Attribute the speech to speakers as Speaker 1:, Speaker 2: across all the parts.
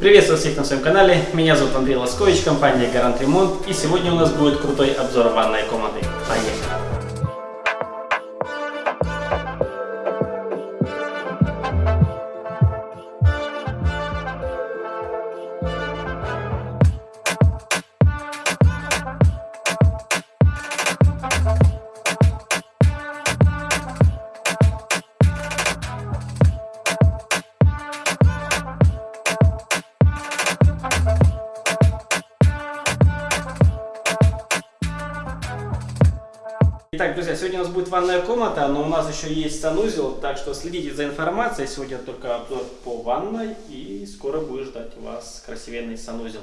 Speaker 1: Приветствую всех на своем канале, меня зовут Андрей Лоскович, компания Гарант Ремонт и сегодня у нас будет крутой обзор ванной комнаты. Поехали! Итак, друзья, сегодня у нас будет ванная комната, но у нас еще есть санузел, так что следите за информацией. Сегодня только обзор по ванной и скоро будет ждать вас красивенный санузел.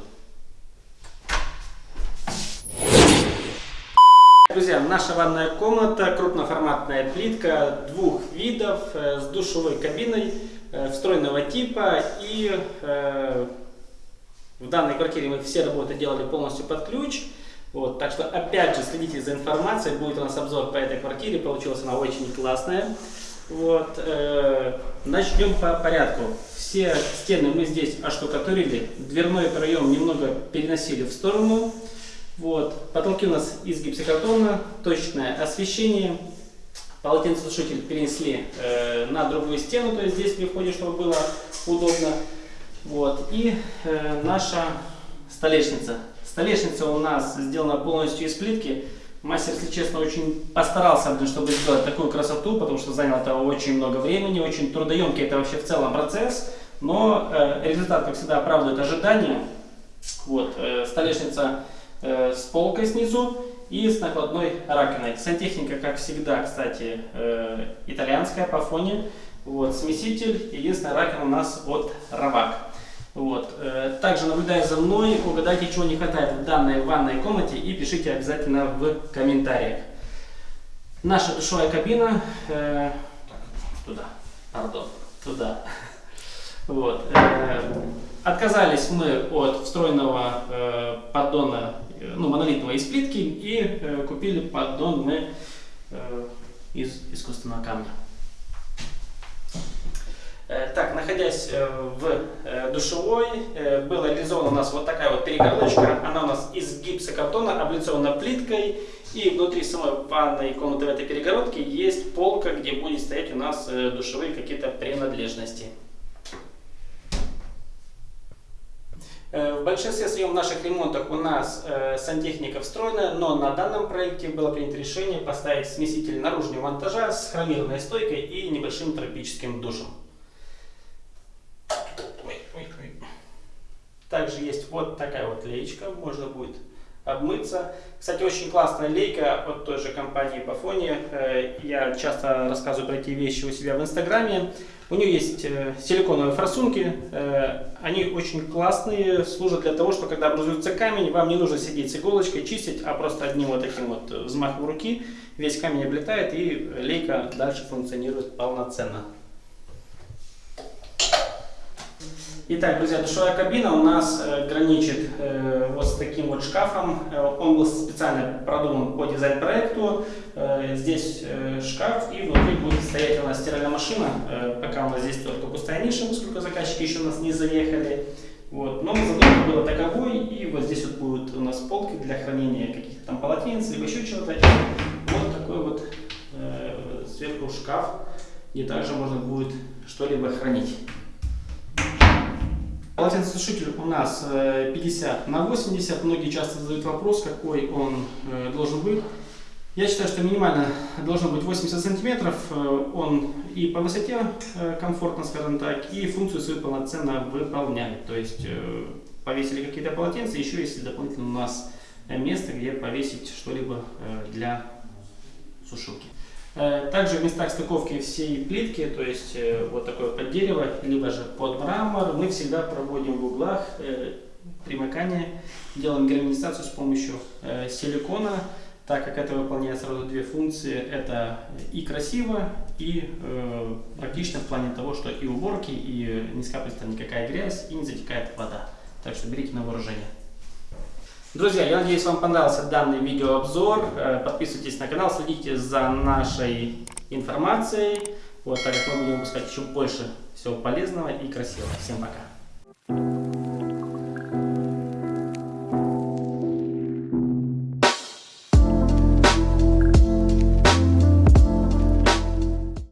Speaker 1: Друзья, наша ванная комната, крупноформатная плитка двух видов э, с душевой кабиной э, встроенного типа и э, в данной квартире мы все работы делали полностью под ключ. Вот, так что опять же следите за информацией, будет у нас обзор по этой квартире, получилась она очень классная. Вот, э, начнем по порядку. Все стены мы здесь оштукатурили, дверной проем немного переносили в сторону. Вот, потолки у нас из гипсокартона, точное освещение. Полотенцесушитель перенесли э, на другую стену, то есть здесь при чтобы было удобно. Вот, и э, наша столешница Столешница у нас сделана полностью из плитки. Мастер, если честно, очень постарался, чтобы сделать такую красоту, потому что заняло это очень много времени, очень трудоемкий это вообще в целом процесс. Но э, результат, как всегда, оправдывает ожидания. Вот, э, столешница э, с полкой снизу и с накладной раковиной. Сантехника, как всегда, кстати, э, итальянская по фоне. Вот, смеситель, единственная раковина у нас от Равак. Вот. Э, также наблюдая за мной, угадайте, чего не хватает в данной ванной комнате и пишите обязательно в комментариях. Наша душевая кабина, э, туда, пардон, туда. Вот. Э, отказались мы от встроенного э, поддона, э, ну, монолитного из плитки и э, купили поддон мы э, из искусственного камня. Э, так, находясь э, в э, душевой, была реализована у нас вот такая вот перегородочка. Она у нас из гипсокартона, облицована плиткой. И внутри самой ванной комнаты в этой перегородке есть полка, где будет стоять у нас душевые какие-то принадлежности. В большинстве своем наших ремонтах у нас э, сантехника встроена, но на данном проекте было принято решение поставить смеситель наружного монтажа с хромированной стойкой и небольшим тропическим душем. Также есть вот такая вот леечка, можно будет обмыться. Кстати, очень классная лейка от той же компании Пафони. Э, я часто рассказываю про эти вещи у себя в инстаграме. У нее есть э, силиконовые форсунки. Э, они очень классные, служат для того, что когда образуется камень, вам не нужно сидеть с иголочкой, чистить, а просто одним вот таким вот взмахом руки весь камень облетает и лейка дальше функционирует полноценно. Итак, друзья, душевая кабина у нас э, граничит э, вот с таким вот шкафом. Э, он был специально продуман по дизайн-проекту. Э, здесь э, шкаф и внутри будет стоять у нас стиральная машина. Э, пока у нас здесь только пустая ниша, поскольку заказчики еще у нас не заехали. Вот. Но задумка была таковой, и вот здесь вот будут у нас полки для хранения каких-то там полотенец, либо еще чего-то. Вот такой вот сверху шкаф, где также можно будет что-либо хранить. Полотенцесушитель у нас 50 э, на 80. Многие часто задают вопрос, какой он э, должен быть. Я считаю, что минимально должен быть 80 сантиметров. Э, он и по высоте комфортно, скажем так, и функцию свою полноценно выполняет. То есть повесили какие-то полотенца, еще есть дополнительно у нас место, где повесить что-либо для сушилки. Э, также в местах стыковки всей плитки, то есть э, вот такое под дерево, либо же под мрамор, мы всегда проводим в углах э, примыкание, делаем герметизацию с помощью силикона, так как это выполняет сразу две функции, это и красиво, и практично в плане того, что и уборки, и не скапливается никакая грязь, и не затекает вода. Так что берите на вооружение. Друзья, я надеюсь, вам понравился данный видеообзор. Э, подписывайтесь на канал, следите за нашей информацией, вот, так как мы будем выпускать еще больше всего полезного и красивого. Всем пока!